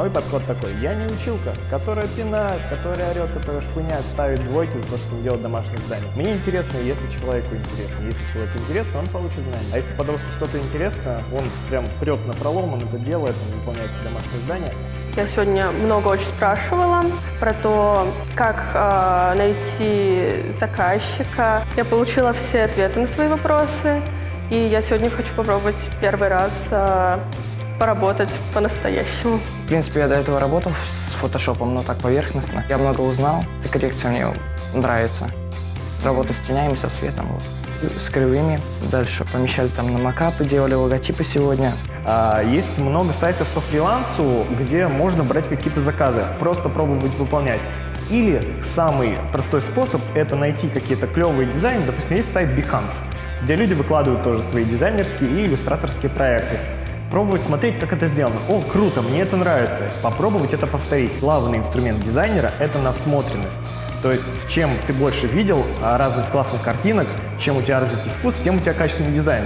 Мой подход такой, я не училка, которая пинает, которая орет, которая шпыняет, ставит двойки за то, что не делает домашнее задание. Мне интересно, если человеку интересно. Если человеку интересно, он получит знания. А если подростку что-то интересно, он прям прет на пролом, он это делает, он выполняет все домашние задания. Я сегодня много очень спрашивала про то, как э, найти заказчика. Я получила все ответы на свои вопросы. И я сегодня хочу попробовать первый раз э, поработать по-настоящему. В принципе, я до этого работал с фотошопом, но так поверхностно. Я много узнал. Эта коррекция мне нравится. Работа с тенями, со светом. Вот. С кривыми. Дальше помещали там на макапы, делали логотипы сегодня. А, Есть много сайтов по фрилансу, где можно брать какие-то заказы, просто пробовать выполнять. Или самый простой способ – это найти какие-то клевые дизайны. Допустим, есть сайт Behance, где люди выкладывают тоже свои дизайнерские и иллюстраторские проекты. Пробовать смотреть, как это сделано. О, круто, мне это нравится. Попробовать это повторить. Главный инструмент дизайнера – это насмотренность. То есть, чем ты больше видел а, разных классных картинок, чем у тебя развитый вкус, тем у тебя качественный дизайн.